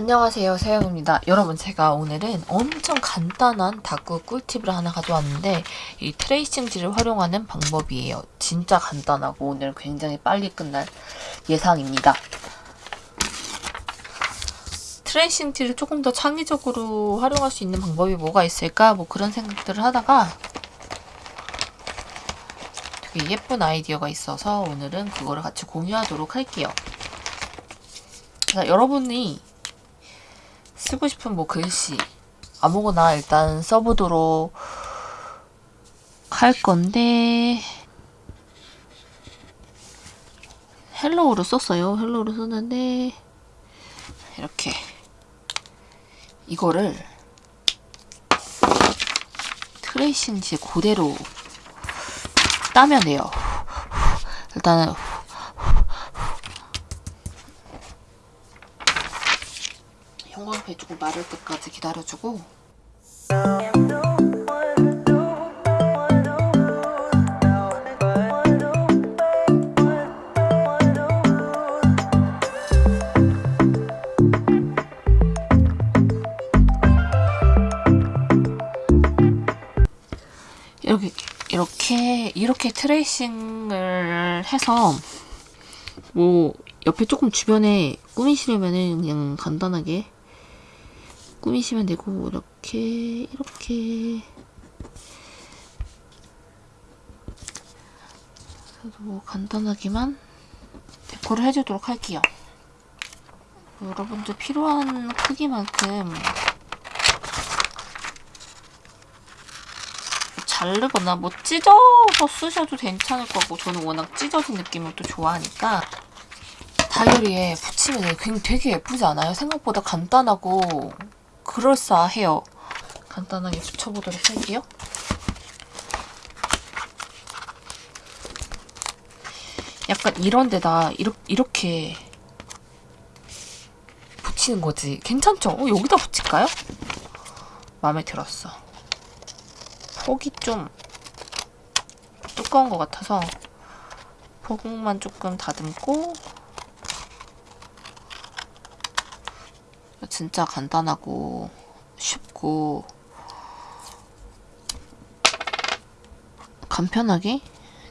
안녕하세요 세영입니다. 여러분 제가 오늘은 엄청 간단한 다꾸 꿀팁을 하나 가져왔는데 이 트레이싱지를 활용하는 방법이에요. 진짜 간단하고 오늘 굉장히 빨리 끝날 예상입니다. 트레이싱지를 조금 더 창의적으로 활용할 수 있는 방법이 뭐가 있을까? 뭐 그런 생각들을 하다가 되게 예쁜 아이디어가 있어서 오늘은 그거를 같이 공유하도록 할게요. 자, 여러분이 쓰고 싶은 뭐 글씨 아무거나 일단 써보도록 할 건데 hello로 썼어요. hello로 썼는데 이렇게 이거를 트레이싱지 그대로 따면 돼요. 일단은 형광펜 조금 마를 때까지 기다려주고. 이렇게 이렇게 이렇게 트레이싱을 해서 뭐 옆에 조금 주변에 꾸미시려면은 그냥 간단하게 꾸미시면 되고 이렇게 이렇게 그래도 뭐 간단하게만 데코를 해주도록 할게요. 여러분들 필요한 크기만큼 자르거나 뭐 찢어서 쓰셔도 괜찮을 거고 저는 워낙 찢어진 느낌을 또 좋아하니까 다이어리에 붙이면 되게 예쁘지 않아요? 생각보다 간단하고 그럴싸해요. 간단하게 붙여보도록 할게요. 약간 이런 데다 이렇게 붙이는 거지. 괜찮죠? 어, 여기다 붙일까요? 마음에 들었어. 폭이 좀 두꺼운 것 같아서 폭만 조금 다듬고 진짜 간단하고 쉽고 간편하게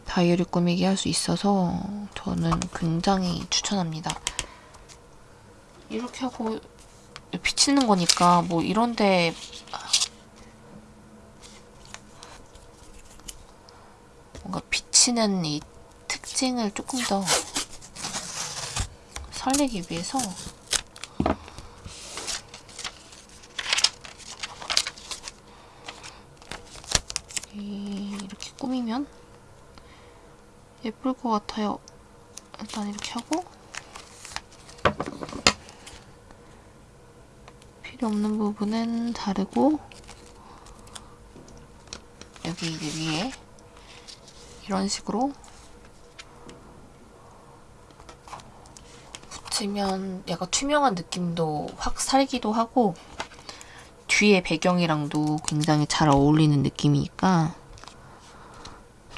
다이어리 꾸미기 할 수 있어서 저는 굉장히 추천합니다. 이렇게 하고 비치는 거니까 뭐 이런데 뭔가 비치는 이 특징을 조금 더 살리기 위해서 이렇게 꾸미면 예쁠 것 같아요. 일단 이렇게 하고 필요 없는 부분은 자르고 여기 이제 위에 이런 식으로 붙이면 약간 투명한 느낌도 확 살기도 하고 뒤에 배경이랑도 굉장히 잘 어울리는 느낌이니까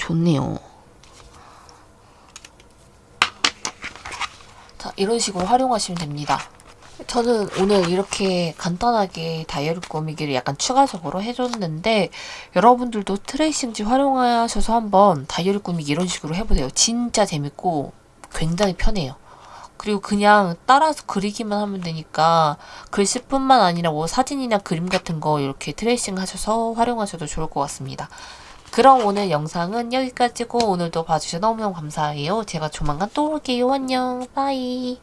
좋네요. 자, 이런 식으로 활용하시면 됩니다. 저는 오늘 이렇게 간단하게 다이어리 꾸미기를 약간 추가적으로 해줬는데 여러분들도 트레이싱지 활용하셔서 한번 다이어리 꾸미기 이런 식으로 해보세요. 진짜 재밌고 굉장히 편해요. 그리고 그냥 따라서 그리기만 하면 되니까 글씨뿐만 아니라 뭐 사진이나 그림 같은 거 이렇게 트레이싱 하셔서 활용하셔도 좋을 것 같습니다. 그럼 오늘 영상은 여기까지고 오늘도 봐주셔서 너무너무 감사해요. 제가 조만간 또 올게요. 안녕. 빠이.